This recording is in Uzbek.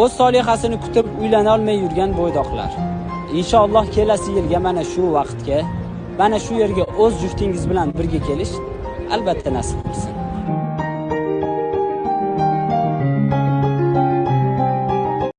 o'z solihasini kutib uylanolmay yurgan bo'ydoqlar. Inshaalloh kelasi yilga mana shu vaqtga mana shu yerga o'z juftingiz bilan birga kelish albatta nasib qilsin.